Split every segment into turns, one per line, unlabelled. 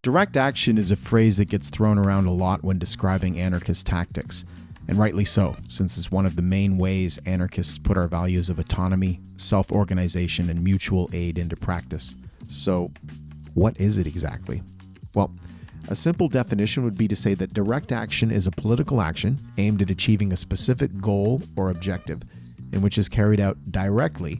Direct action is a phrase that gets thrown around a lot when describing anarchist tactics, and rightly so, since it's one of the main ways anarchists put our values of autonomy, self organization, and mutual aid into practice. So, what is it exactly? Well, a simple definition would be to say that direct action is a political action aimed at achieving a specific goal or objective, in which is carried out directly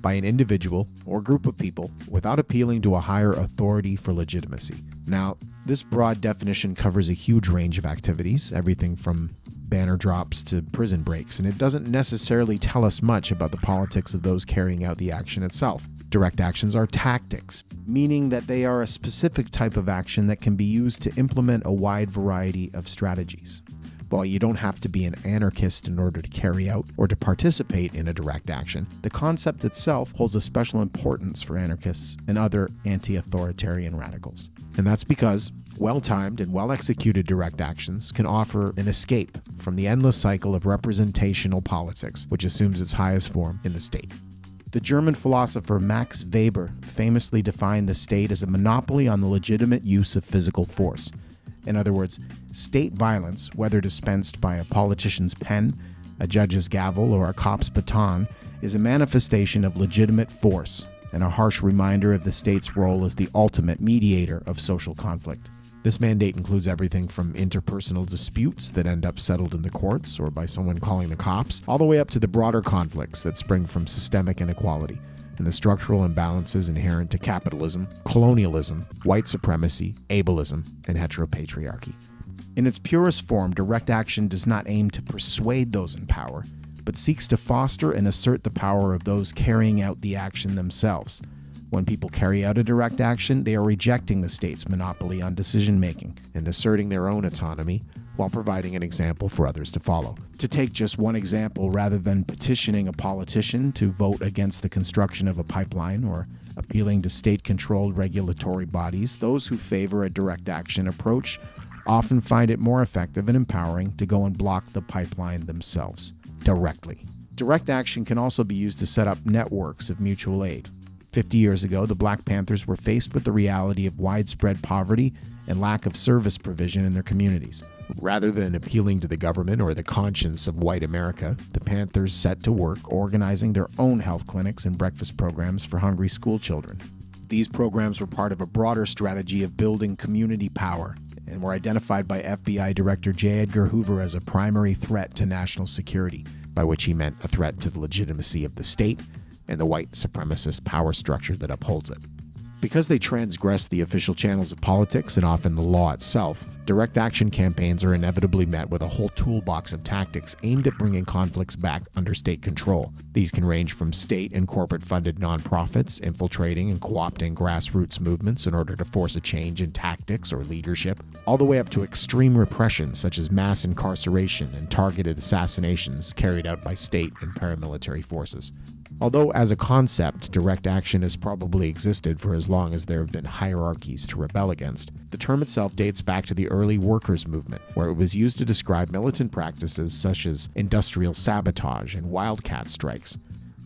by an individual or group of people without appealing to a higher authority for legitimacy. Now, this broad definition covers a huge range of activities, everything from banner drops to prison breaks, and it doesn't necessarily tell us much about the politics of those carrying out the action itself. Direct actions are tactics, meaning that they are a specific type of action that can be used to implement a wide variety of strategies. While you don't have to be an anarchist in order to carry out or to participate in a direct action, the concept itself holds a special importance for anarchists and other anti authoritarian radicals. And that's because well timed and well executed direct actions can offer an escape from the endless cycle of representational politics, which assumes its highest form in the state. The German philosopher Max Weber famously defined the state as a monopoly on the legitimate use of physical force, in other words, state violence, whether dispensed by a politician's pen, a judge's gavel, or a cop's baton, is a manifestation of legitimate force and a harsh reminder of the state's role as the ultimate mediator of social conflict. This mandate includes everything from interpersonal disputes that end up settled in the courts or by someone calling the cops, all the way up to the broader conflicts that spring from systemic inequality and the structural imbalances inherent to capitalism, colonialism, white supremacy, ableism, and heteropatriarchy. In its purest form, direct action does not aim to persuade those in power, but seeks to foster and assert the power of those carrying out the action themselves. When people carry out a direct action, they are rejecting the state's monopoly on decision making and asserting their own autonomy while providing an example for others to follow. To take just one example, rather than petitioning a politician to vote against the construction of a pipeline or appealing to state controlled regulatory bodies, those who favor a direct action approach often find it more effective and empowering to go and block the pipeline themselves directly. Direct action can also be used to set up networks of mutual aid. 50 years ago, the Black Panthers were faced with the reality of widespread poverty and lack of service provision in their communities. Rather than appealing to the government or the conscience of white America, the Panthers set to work organizing their own health clinics and breakfast programs for hungry school children. These programs were part of a broader strategy of building community power and were identified by FBI Director J. Edgar Hoover as a primary threat to national security, by which he meant a threat to the legitimacy of the state and the white supremacist power structure that upholds it. Because they transgress the official channels of politics and often the law itself, direct action campaigns are inevitably met with a whole toolbox of tactics aimed at bringing conflicts back under state control. These can range from state and corporate funded nonprofits infiltrating and co opting grassroots movements in order to force a change in tactics or leadership, all the way up to extreme repression such as mass incarceration and targeted assassinations carried out by state and paramilitary forces. Although, as a concept, direct action has probably existed for as long as there have been hierarchies to rebel against, the term itself dates back to the early workers' movement, where it was used to describe militant practices such as industrial sabotage and wildcat strikes.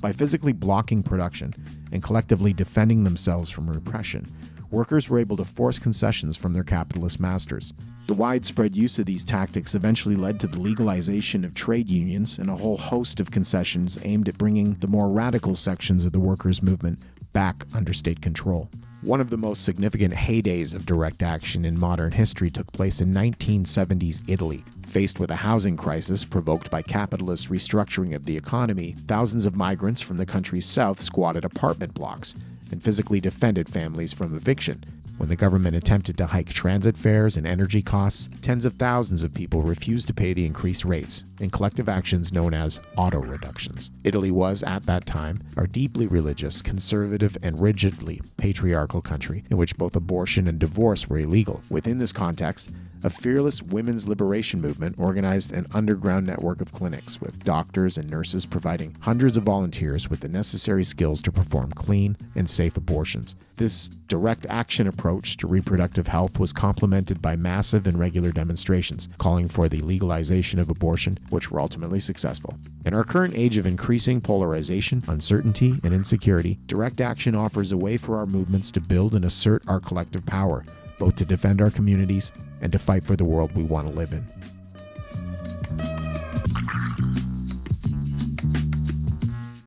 By physically blocking production and collectively defending themselves from repression, workers were able to force concessions from their capitalist masters. The widespread use of these tactics eventually led to the legalization of trade unions and a whole host of concessions aimed at bringing the more radical sections of the workers' movement back under state control. One of the most significant heydays of direct action in modern history took place in 1970s Italy. Faced with a housing crisis provoked by capitalist restructuring of the economy, thousands of migrants from the country's south squatted apartment blocks and physically defended families from eviction. When the government attempted to hike transit fares and energy costs, tens of thousands of people refused to pay the increased rates in collective actions known as auto reductions. Italy was, at that time, a deeply religious, conservative, and rigidly patriarchal country in which both abortion and divorce were illegal. Within this context, a fearless women's liberation movement organized an underground network of clinics with doctors and nurses providing hundreds of volunteers with the necessary skills to perform clean and safe abortions. This direct action approach to reproductive health was complemented by massive and regular demonstrations calling for the legalization of abortion, which were ultimately successful. In our current age of increasing polarization, uncertainty, and insecurity, direct action offers a way for our movements to build and assert our collective power both to defend our communities and to fight for the world we want to live in.